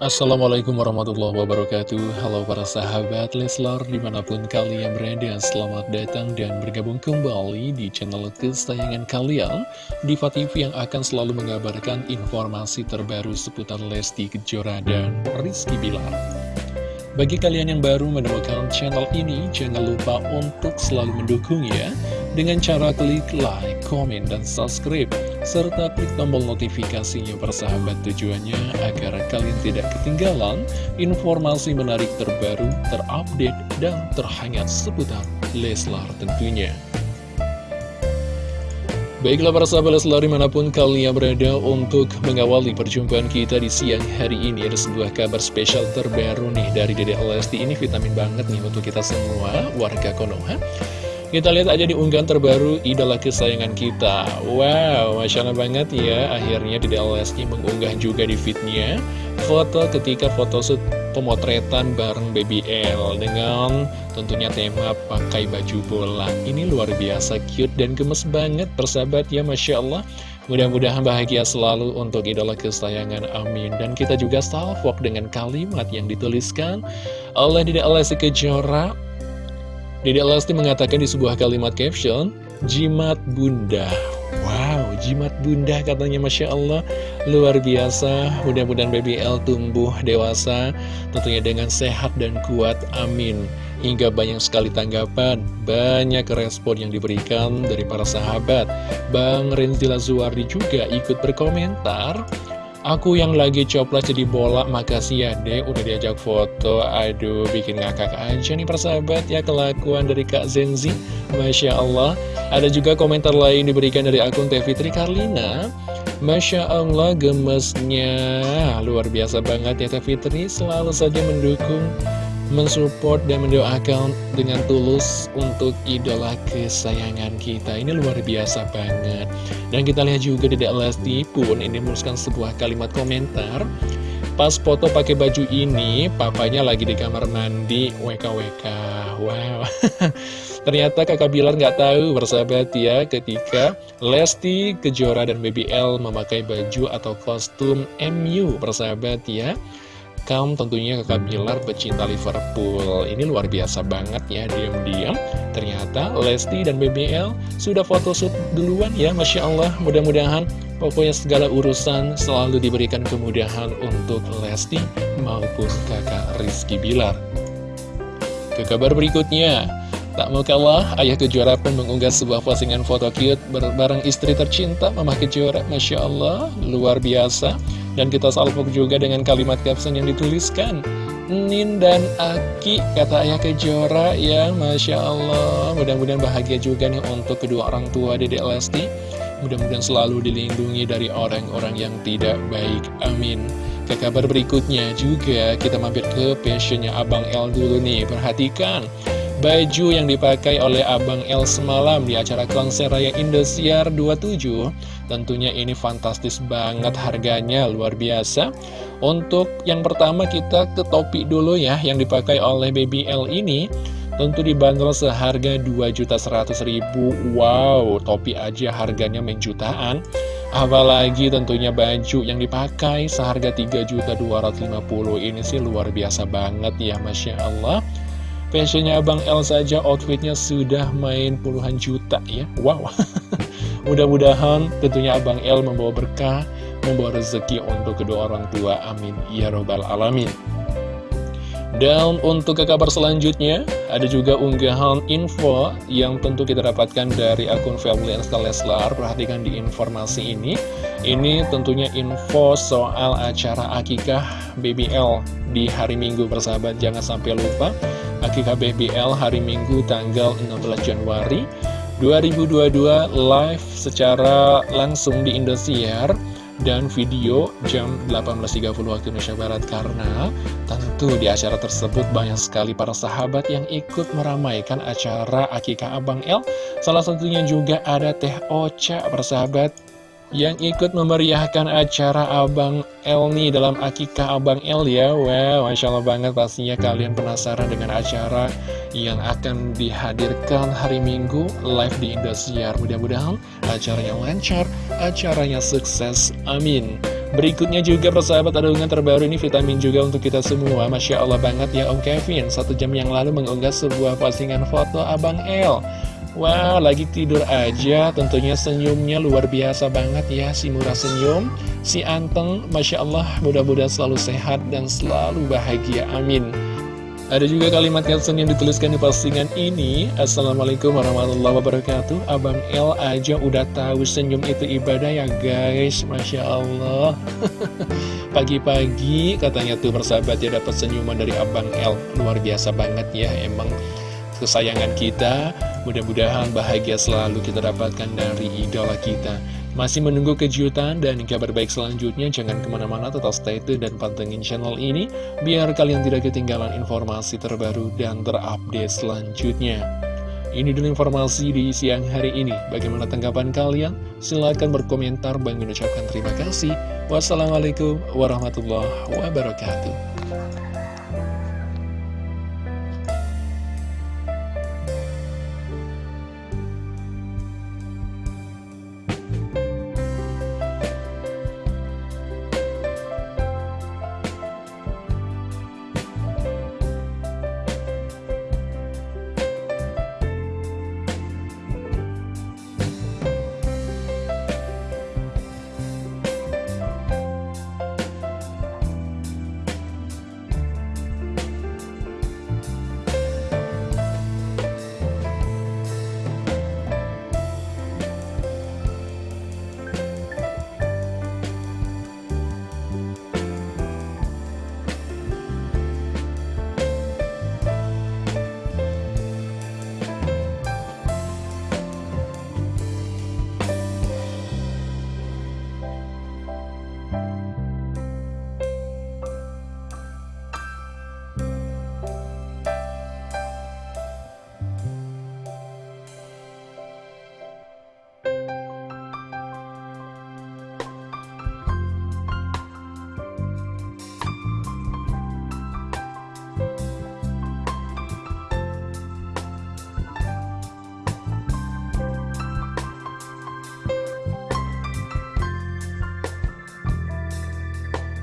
Assalamualaikum warahmatullahi wabarakatuh. Halo para sahabat Leslar di mana pun kalian berada Selamat datang dan bergabung kembali di channel kesayangan kalian Diva TV yang akan selalu mengabarkan informasi terbaru seputar Lesti Kejora dan Rizky Bilar. Bagi kalian yang baru menemukan channel ini Jangan lupa untuk selalu mendukung ya Dengan cara klik like, komen, dan subscribe serta klik tombol notifikasinya persahabat tujuannya agar kalian tidak ketinggalan informasi menarik terbaru, terupdate, dan terhangat seputar Leslar tentunya. Baiklah para sahabat Leslar di mana pun kalian berada untuk mengawali perjumpaan kita di siang hari ini Ada sebuah kabar spesial terbaru nih dari Dede Lesti Ini vitamin banget nih untuk kita semua warga Konoha kita lihat aja di unggahan terbaru idola kesayangan kita. Wow, Masya Allah banget ya. Akhirnya di DLSI mengunggah juga di fitnya Foto ketika foto shoot pemotretan bareng BBL Dengan tentunya tema pakai baju bola. Ini luar biasa cute dan gemes banget persahabat ya Masya Allah. Mudah-mudahan bahagia selalu untuk idola kesayangan Amin. Dan kita juga salvok dengan kalimat yang dituliskan oleh Dede Alessi Kejora Dede Lesti mengatakan di sebuah kalimat caption, Jimat Bunda. Wow, jimat bunda katanya Masya Allah. Luar biasa, mudah-mudahan BBL tumbuh dewasa Tentunya dengan sehat dan kuat, amin. Hingga banyak sekali tanggapan, banyak respon yang diberikan dari para sahabat. Bang Renzi Lazuardi juga ikut berkomentar Aku yang lagi coplas jadi bola, makasih ya dek. Udah diajak foto. Aduh, bikin ngakak aja nih persahabat. Ya kelakuan dari Kak Zenzi Masya Allah. Ada juga komentar lain diberikan dari akun Teh Fitri Karlina. Masya Allah gemesnya. Luar biasa banget ya Teh Fitri Selalu saja mendukung mensupport dan mendoakan dengan tulus untuk idola kesayangan kita. Ini luar biasa banget. Dan kita lihat juga di Lesti pun ini menuliskan sebuah kalimat komentar. Pas foto pakai baju ini papanya lagi di kamar mandi WKWK wow. Ternyata kakak Bilar nggak tahu bersahabat ya ketika Lesti Kejora dan BBL memakai baju atau kostum MU bersahabat ya Kaum tentunya kakak Bilar pecinta Liverpool. Ini luar biasa banget ya diam-diam. Ternyata Lesti dan BBL sudah photoshoot duluan ya Masya Allah. Mudah-mudahan pokoknya segala urusan selalu diberikan kemudahan untuk Lesti maupun kakak Rizky Bilar. Ke kabar berikutnya. Tak mau kalah, Ayah Kejora pun mengunggah sebuah postingan foto cute bareng istri tercinta Mama Kejora. Masya Allah, luar biasa dan kita salvok juga dengan kalimat caption yang dituliskan Nin dan Aki, kata ayah kejora. Ya Masya Allah. Mudah-mudahan bahagia juga nih untuk kedua orang tua Dedek Lesti. Mudah-mudahan selalu dilindungi dari orang-orang yang tidak baik. Amin. Ke kabar berikutnya juga kita mampir ke passionnya Abang L dulu nih. Perhatikan Baju yang dipakai oleh Abang L semalam di acara konser Raya Indosiar 27 Tentunya ini fantastis banget harganya, luar biasa. Untuk yang pertama kita ke topi dulu ya Yang dipakai oleh Baby L ini. Tentu dibanderol seharga 2.100.000 Wow, topi aja harganya menjutaan Apalagi tentunya baju yang dipakai seharga 3.250 Ini sih luar biasa banget ya Masya Allah Fashionnya Abang L saja outfitnya sudah main puluhan juta ya. Wow. Mudah-mudahan tentunya Abang L membawa berkah Membawa rezeki untuk kedua orang tua. Amin. Ya Robbal Alamin. Dan untuk ke kabar selanjutnya, ada juga unggahan info yang tentu kita dapatkan dari akun Family Leslar. Perhatikan di informasi ini. Ini tentunya info soal acara akikah BBL di hari Minggu bersahabat. Jangan sampai lupa, akikah BBL hari Minggu tanggal 16 Januari 2022 live secara langsung di Indosiar dan video jam 18.30 waktu Indonesia Barat karena tentu di acara tersebut banyak sekali para sahabat yang ikut meramaikan acara Akikah Abang El salah satunya juga ada Teh Ocha persahabat yang ikut memeriahkan acara Abang El nih dalam akikah Abang El ya. Wow, Masya Allah banget. Pastinya kalian penasaran dengan acara yang akan dihadirkan hari Minggu live di Indosiar. Mudah-mudahan acaranya lancar, acaranya sukses, amin. Berikutnya juga persahabat ada terbaru. Ini vitamin juga untuk kita semua. Masya Allah banget ya Om Kevin. Satu jam yang lalu mengunggah sebuah postingan foto Abang El wow, lagi tidur aja, tentunya senyumnya luar biasa banget ya, si murah senyum, si anteng, Masya Allah, mudah-mudahan selalu sehat dan selalu bahagia, amin. Ada juga kalimat caption yang dituliskan di postingan ini. Assalamualaikum warahmatullahi wabarakatuh. Abang El aja udah tahu senyum itu ibadah ya guys. Masya Allah. Pagi-pagi katanya tuh persahabat ya dapat senyuman dari Abang El. Luar biasa banget ya emang kesayangan kita Mudah-mudahan bahagia selalu kita dapatkan dari idola kita masih menunggu kejutan dan kabar baik selanjutnya? Jangan ke mana-mana, tetap stay tune dan pantengin channel ini, biar kalian tidak ketinggalan informasi terbaru dan terupdate selanjutnya. Ini dulu informasi di siang hari ini. Bagaimana tanggapan kalian? Silahkan berkomentar. Bang mengucapkan terima kasih. Wassalamualaikum warahmatullahi wabarakatuh.